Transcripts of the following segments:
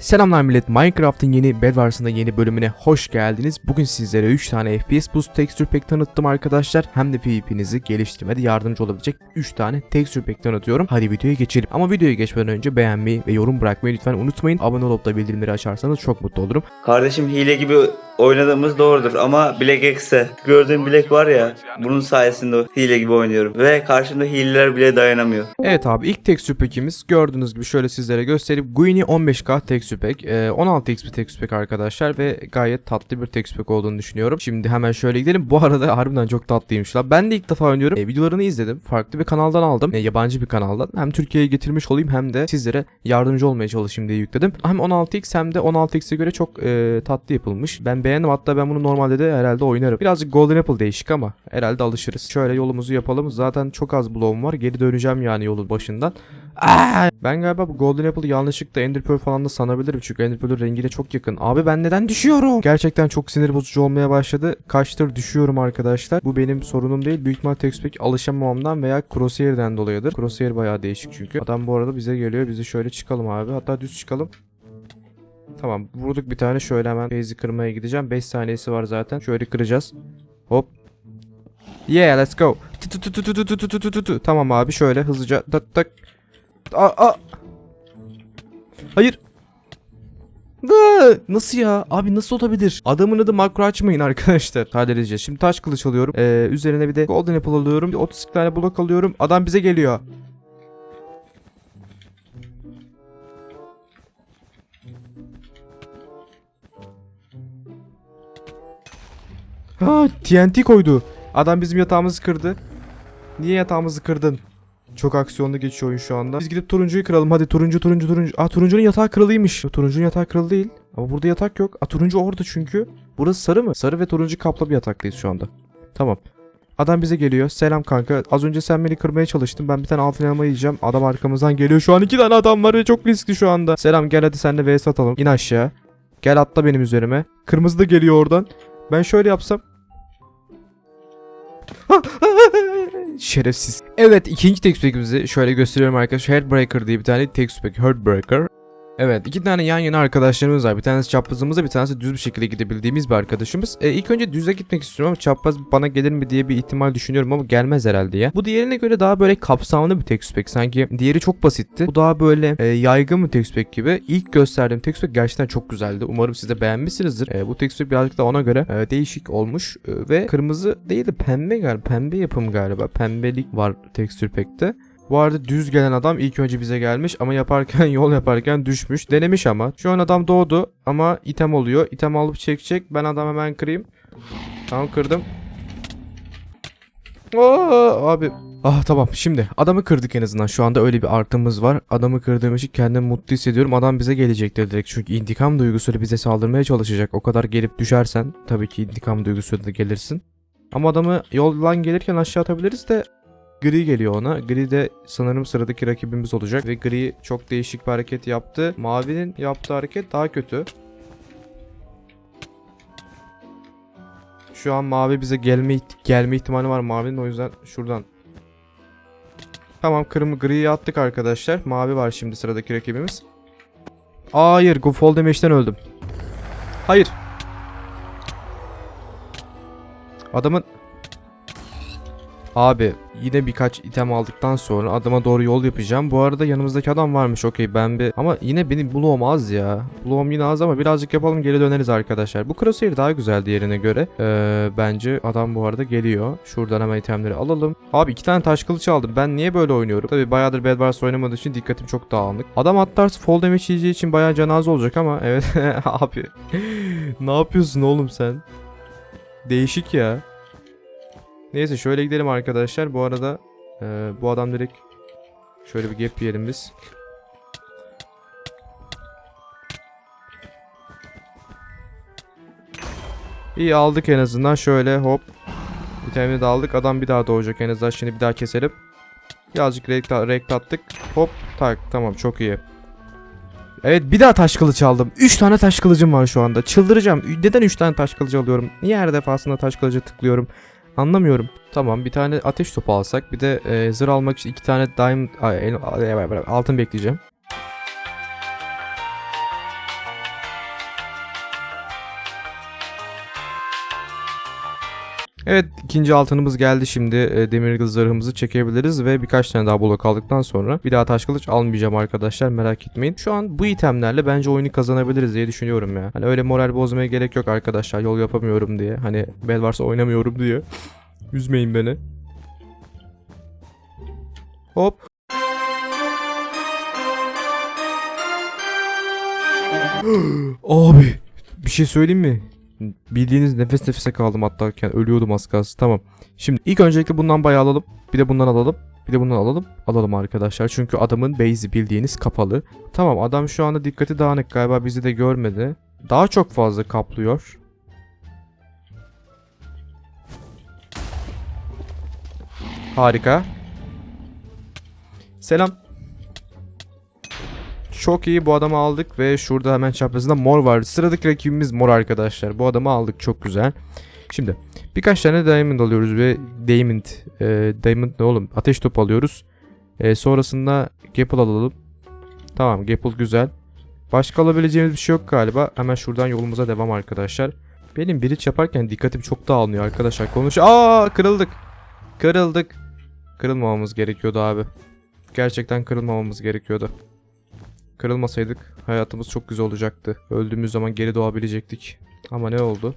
Selamlar millet. Minecraft'ın yeni Bedwars'ın yeni bölümüne hoş geldiniz. Bugün sizlere 3 tane FPS Boost Texture Pack tanıttım arkadaşlar. Hem de PvP'nizi geliştirmede yardımcı olabilecek 3 tane Texture Pack tanıtıyorum. Hadi videoya geçelim. Ama videoya geçmeden önce beğenmeyi ve yorum bırakmayı lütfen unutmayın. Abone olup da bildirimleri açarsanız çok mutlu olurum. Kardeşim hile gibi oynadığımız doğrudur ama Black X'e gördüğüm Black var ya bunun sayesinde hile gibi oynuyorum ve karşımda hileler bile dayanamıyor. Evet abi ilk texture pack'imiz gördüğünüz gibi şöyle sizlere göstereyim. Guini 15K texture pack. Ee, 16x bir texture pack arkadaşlar ve gayet tatlı bir texture pack olduğunu düşünüyorum. Şimdi hemen şöyle gidelim. Bu arada harbiden çok tatlıymış la. Ben de ilk defa oynuyorum. Ee, videolarını izledim. Farklı bir kanaldan aldım. Ee, yabancı bir kanaldan. Hem Türkiye'ye getirmiş olayım hem de sizlere yardımcı olmaya çalışayım diye yükledim. Hem 16x hem de 16x'e göre çok e, tatlı yapılmış. Ben beğendim. Hatta ben bunu normalde de herhalde oynarım. Birazcık Golden Apple değişik ama herhalde alışırız. Şöyle yolumuzu yapalım. Zaten çok az bloğum var. Geri döneceğim yani yolun başından. Aa! Ben galiba bu Golden Apple'ı yanlışlıkla Ender Pearl falan da sanabilirim. Çünkü Ender Pearl'ün rengiyle çok yakın. Abi ben neden düşüyorum? Gerçekten çok sinir bozucu olmaya başladı. Kaçtır düşüyorum arkadaşlar. Bu benim sorunum değil. Büyük ihtimal Textpack alışamamamdan veya Crosshair'den dolayıdır. Crosshair bayağı değişik çünkü. Adam bu arada bize geliyor. Bizi şöyle çıkalım abi. Hatta düz çıkalım. Tamam vurduk bir tane şöyle hemen base'i kırmaya gideceğim. 5 saniyesi var zaten. Şöyle kıracağız. Hop. Yeah let's go. Tamam abi şöyle hızlıca tak tak. Aa. Hayır. Nasıl ya? Abi nasıl olabilir? Adamın adı makro açmayın arkadaşlar. Sadece şimdi taş kılıç alıyorum. Ee, üzerine bir de golden apple alıyorum. Bir 32 tane blok alıyorum. Adam bize geliyor. Ha TNT koydu. Adam bizim yatağımızı kırdı. Niye yatağımızı kırdın? Çok aksiyonlu geçiyor oyun şu anda. Biz gidip turuncuyu kıralım. Hadi turuncu turuncu turuncu. Aa turuncunun yatağı kırılıymış. Turuncunun yatağı kırıldı değil. Ama burada yatak yok. Aa turuncu orada çünkü. Burası sarı mı? Sarı ve turuncu kaplı bir yataktayız şu anda. Tamam. Adam bize geliyor. Selam kanka. Az önce sen beni kırmaya çalıştın. Ben bir tane altın elma yiyeceğim. Adam arkamızdan geliyor. Şu an iki tane adam var ve çok riskli şu anda. Selam gel hadi senle vs atalım. İn aşağı. Gel atla benim üzerime. Kırmızı da geliyor oradan. Ben şöyle yapsam. Şerefsiz. Evet ikinci textpack'imizi şöyle gösteriyorum arkadaşlar. Heartbreaker diye bir tane textpack. Heartbreaker. Evet iki tane yan yana arkadaşlarımız var. Bir tanesi çaprazımızda bir tanesi düz bir şekilde gidebildiğimiz bir arkadaşımız. E, ilk önce düze gitmek istiyorum ama çapraz bana gelir mi diye bir ihtimal düşünüyorum ama gelmez herhalde ya. Bu diğerine göre daha böyle kapsamlı bir textpack. Sanki diğeri çok basitti. Bu daha böyle e, yaygın bir textpack gibi. İlk gösterdiğim textpack gerçekten çok güzeldi. Umarım siz de beğenmişsinizdir. E, bu textpack birazcık da ona göre e, değişik olmuş. E, ve kırmızı değil de pembe galiba. Pembe yapım galiba. Pembelik var texture pack'te. Bu arada düz gelen adam ilk önce bize gelmiş ama yaparken yol yaparken düşmüş. Denemiş ama. Şu an adam doğdu ama item oluyor. İtem alıp çekecek. Ben adam hemen kırayım. Tamam kırdım. Aa, abi. Ah tamam şimdi adamı kırdık en azından şu anda öyle bir artımız var. Adamı kırdığım için kendimi mutlu hissediyorum. Adam bize gelecektir direkt çünkü intikam duygusuyla bize saldırmaya çalışacak. O kadar gelip düşersen tabii ki intikam duygusuyla da gelirsin. Ama adamı yoldan gelirken aşağı atabiliriz de Gri geliyor ona. Gri de sanırım sıradaki rakibimiz olacak. Ve Gri çok değişik bir hareket yaptı. Mavi'nin yaptığı hareket daha kötü. Şu an Mavi bize gelme gelme ihtimali var Mavi'nin o yüzden şuradan. Tamam kırmızı griyi attık arkadaşlar. Mavi var şimdi sıradaki rakibimiz. Hayır, fall damage'den öldüm. Hayır. Adamın Abi yine birkaç item aldıktan sonra adama doğru yol yapacağım. Bu arada yanımızdaki adam varmış okey ben bir... Ama yine benim bloğum az ya. Bloğum yine az ama birazcık yapalım geri döneriz arkadaşlar. Bu crosshair daha güzel diğerine göre. Ee, bence adam bu arada geliyor. Şuradan hemen itemleri alalım. Abi iki tane taş kılıç aldım. Ben niye böyle oynuyorum? Tabi bayağıdır Bed Wars oynamadığı için dikkatim çok dağınık. Adam atlarsa fall damage yiyeceği için bayağı cenaze olacak ama evet abi. ne yapıyorsun oğlum sen? Değişik ya. Neyse şöyle gidelim arkadaşlar. Bu arada e, bu adam direkt şöyle bir gap yiyelim biz. İyi aldık en azından şöyle hop. Tane de aldık. Adam bir daha doğacak en azından. Şimdi bir daha keselim. Birazcık rekt, rekt attık. Hop tak tamam çok iyi. Evet bir daha taş kılıç aldım. 3 tane taş kılıcım var şu anda. Çıldıracağım. Neden 3 tane taş kılıcı alıyorum? Niye her defasında taş kılıcı tıklıyorum? Anlamıyorum. Tamam bir tane ateş topu alsak. Bir de e, zırh almak için iki tane diamond altın bekleyeceğim. Evet ikinci altınımız geldi şimdi e, demir zırhımızı çekebiliriz ve birkaç tane daha blok aldıktan sonra bir daha taş kılıç almayacağım arkadaşlar merak etmeyin. Şu an bu itemlerle bence oyunu kazanabiliriz diye düşünüyorum ya. Hani öyle moral bozmaya gerek yok arkadaşlar yol yapamıyorum diye. Hani bel varsa oynamıyorum diye. Üzmeyin beni. Hop. Abi bir şey söyleyeyim mi? Bildiğiniz nefes nefese kaldım hatta yani ölüyordum az kalsın. Tamam. Şimdi ilk öncelikle bundan bayağı alalım. Bir de bundan alalım. Bir de bundan alalım. Alalım arkadaşlar. Çünkü adamın base'i bildiğiniz kapalı. Tamam adam şu anda dikkati dağınık galiba bizi de görmedi. Daha çok fazla kaplıyor. Harika. Selam. Çok iyi bu adamı aldık ve şurada hemen çaprazında mor var. Sıradaki rakibimiz mor arkadaşlar. Bu adamı aldık çok güzel. Şimdi birkaç tane diamond alıyoruz ve diamond e, diamond ne oğlum ateş topu alıyoruz. E, sonrasında gapple alalım. Tamam gapple güzel. Başka alabileceğimiz bir şey yok galiba. Hemen şuradan yolumuza devam arkadaşlar. Benim bridge yaparken dikkatim çok dağılmıyor arkadaşlar. Konuş. Aa kırıldık. Kırıldık. Kırılmamamız gerekiyordu abi. Gerçekten kırılmamamız gerekiyordu. Kırılmasaydık hayatımız çok güzel olacaktı. Öldüğümüz zaman geri doğabilecektik. Ama ne oldu?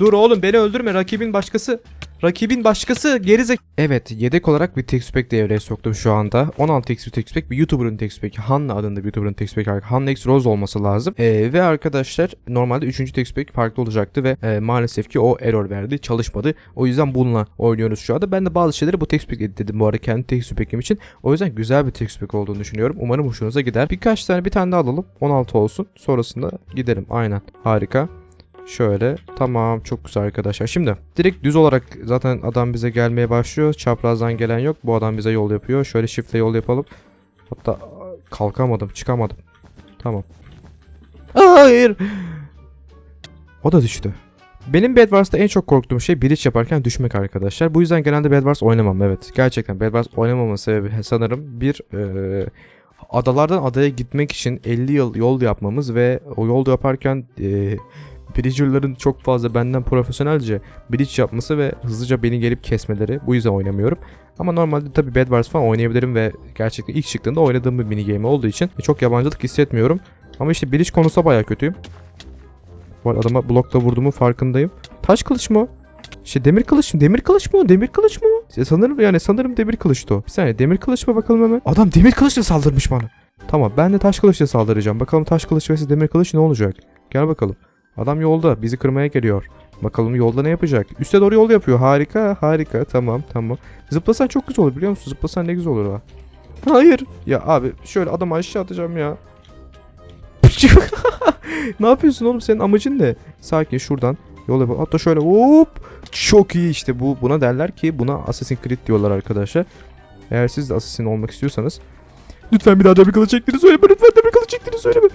Dur oğlum beni öldürme rakibin başkası. Rakibin başkası gerizek. Evet yedek olarak bir textpack devreye soktum şu anda. 16 x bir textpack bir YouTuber'ın textpack'i. Hanna adında bir YouTuber'ın textpack'i. Hanna X Rose olması lazım. Ee, ve arkadaşlar normalde 3. textpack farklı olacaktı ve e, maalesef ki o error verdi. Çalışmadı. O yüzden bununla oynuyoruz şu anda. Ben de bazı şeyleri bu textpack editledim bu arada kendi textpack'im için. O yüzden güzel bir textpack olduğunu düşünüyorum. Umarım hoşunuza gider. Birkaç tane bir tane daha alalım. 16 olsun. Sonrasında gidelim. Aynen. Harika. Şöyle tamam çok güzel arkadaşlar. Şimdi direkt düz olarak zaten adam bize gelmeye başlıyor. Çaprazdan gelen yok. Bu adam bize yol yapıyor. Şöyle shiftle yol yapalım. Hatta kalkamadım çıkamadım. Tamam. Hayır. O da düştü. Benim Bed Wars'ta en çok korktuğum şey bridge yaparken düşmek arkadaşlar. Bu yüzden genelde Bed Wars oynamam evet. Gerçekten Bed Wars oynamamın sebebi sanırım bir eee, adalardan adaya gitmek için 50 yıl yol yapmamız ve o yol yaparken eee Bridger'ların çok fazla benden profesyonelce bridge yapması ve hızlıca beni gelip kesmeleri. Bu yüzden oynamıyorum. Ama normalde tabii Bed Wars falan oynayabilirim ve gerçekten ilk çıktığında oynadığım bir mini game olduğu için çok yabancılık hissetmiyorum. Ama işte bridge konusunda bayağı kötüyüm. Bu arada adama blokla vurduğumun farkındayım. Taş kılıç mı? İşte demir kılıç mı? Demir kılıç mı? Demir kılıç mı? İşte sanırım yani sanırım demir kılıçtı o. Bir saniye demir kılıç mı bakalım hemen. Adam demir kılıçla saldırmış bana. Tamam ben de taş kılıçla saldıracağım. Bakalım taş kılıç vs demir kılıç ne olacak? Gel bakalım. Adam yolda bizi kırmaya geliyor. Bakalım yolda ne yapacak? Üste doğru yol yapıyor. Harika harika tamam tamam. Zıplasan çok güzel olur biliyor musun? Zıplasan ne güzel olur ha. Hayır. Ya abi şöyle adamı aşağı atacağım ya. ne yapıyorsun oğlum senin amacın ne? Sakin şuradan yol yapalım. Hatta şöyle hop. Çok iyi işte bu. Buna derler ki buna Assassin's Creed diyorlar arkadaşlar. Eğer siz de Assassin olmak istiyorsanız Lütfen bir daha demir kılıç çektiğini söyleme. Lütfen demir kılıç çektiğini söyleme.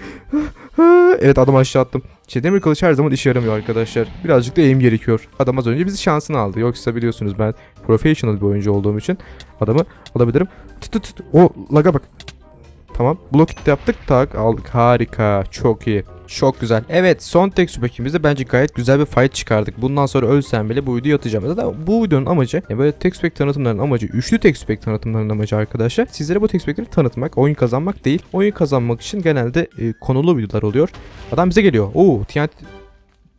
evet adam aşağı attım. İşte demir kılıç her zaman işe yaramıyor arkadaşlar. Birazcık da eğim gerekiyor. Adam az önce bizi şansını aldı. Yoksa biliyorsunuz ben professional bir oyuncu olduğum için adamı alabilirim. Tut tut tut. O laga bak. Tamam. Blok hit yaptık. Tak aldık. Harika. Çok iyi. Çok güzel. Evet son tek süpekimizde bence gayet güzel bir fight çıkardık. Bundan sonra ölsem bile bu videoyu atacağım. Zaten bu videonun amacı yani böyle tek süpek tanıtımlarının amacı üçlü tek süpek tanıtımlarının amacı arkadaşlar. Sizlere bu tek süpekleri tanıtmak, oyun kazanmak değil. Oyun kazanmak için genelde e, konulu videolar oluyor. Adam bize geliyor. Oo TNT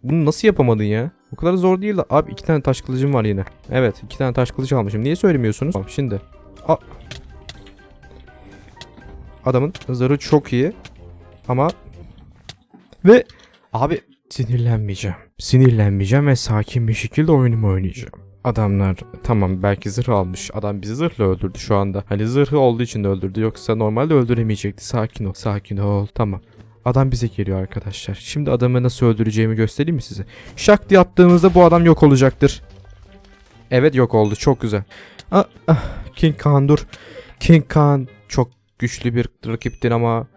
bunu nasıl yapamadın ya? O kadar zor değil de. Abi iki tane taş kılıcım var yine. Evet iki tane taş kılıç almışım. Niye söylemiyorsunuz? Tamam şimdi. A Adamın zırhı çok iyi. Ama ve abi sinirlenmeyeceğim. Sinirlenmeyeceğim ve sakin bir şekilde oyunumu oynayacağım. Adamlar tamam belki zırh almış. Adam bizi zırhla öldürdü şu anda. Hani zırhı olduğu için de öldürdü. Yoksa normalde öldüremeyecekti. Sakin ol. Sakin ol. Tamam. Adam bize geliyor arkadaşlar. Şimdi adamı nasıl öldüreceğimi göstereyim mi size? Şak diye attığımızda bu adam yok olacaktır. Evet yok oldu. Çok güzel. Ah, ah, King Khan dur. King Khan çok güçlü bir rakiptin ama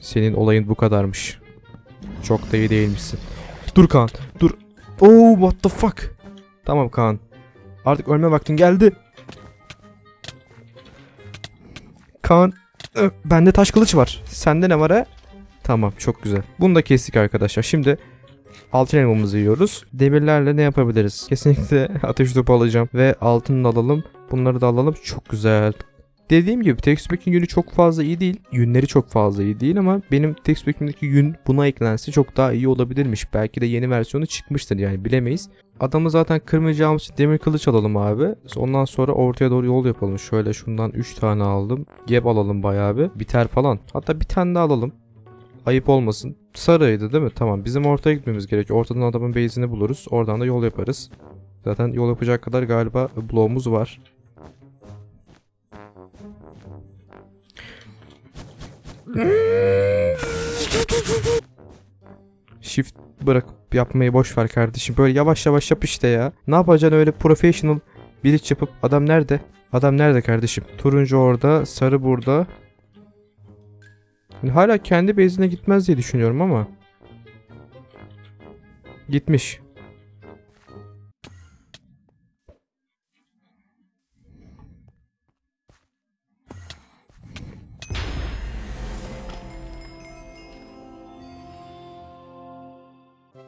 senin olayın bu kadarmış. Çok da iyi değilmişsin. Dur Kaan. Dur. Oh what the fuck. Tamam Kaan. Artık ölme vaktin geldi. Kaan. Bende taş kılıç var. Sende ne var ha? Tamam çok güzel. Bunu da kestik arkadaşlar. Şimdi altın elmamızı yiyoruz. Demirlerle ne yapabiliriz? Kesinlikle ateş topu alacağım. Ve altını da alalım. Bunları da alalım. Çok güzel. Dediğim gibi Textpack'in yünü çok fazla iyi değil. Yünleri çok fazla iyi değil ama benim Textpack'imdeki yün buna eklense çok daha iyi olabilirmiş. Belki de yeni versiyonu çıkmıştır yani bilemeyiz. Adamı zaten kırmayacağımız için demir kılıç alalım abi. Ondan sonra ortaya doğru yol yapalım. Şöyle şundan 3 tane aldım. Geb alalım bayağı bir. Biter falan. Hatta bir tane daha alalım. Ayıp olmasın. Sarıydı değil mi? Tamam. Bizim ortaya gitmemiz gerekiyor. Ortadan adamın base'ini buluruz. Oradan da yol yaparız. Zaten yol yapacak kadar galiba bloğumuz var. Shift bırak yapmayı boş ver kardeşim. Böyle yavaş yavaş yap işte ya. Ne yapacaksın öyle professional bir iş yapıp adam nerede? Adam nerede kardeşim? Turuncu orada, sarı burada. Yani hala kendi base'ine gitmez diye düşünüyorum ama. Gitmiş.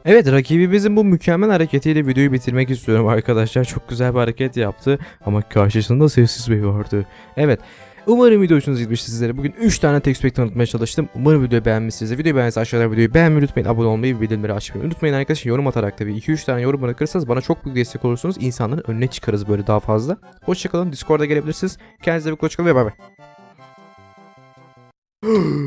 Evet rakibimizin bu mükemmel hareketiyle videoyu bitirmek istiyorum arkadaşlar. Çok güzel bir hareket yaptı ama karşısında sessiz bey vardı. Evet. Umarım video hoşunuza gitmiştir sizlere. Bugün 3 tane textpack tanıtmaya çalıştım. Umarım videoyu beğenmişsinizdir. Videoyu beğendiyseniz aşağıda videoyu beğenmeyi unutmayın. Abone olmayı ve bildirimleri açmayı unutmayın arkadaşlar. Yorum atarak tabii 2-3 tane yorum bırakırsanız bana çok büyük destek olursunuz. İnsanların önüne çıkarız böyle daha fazla. Hoşçakalın. Discord'a gelebilirsiniz. Kendinize bir hoşçakalın ve bay bay.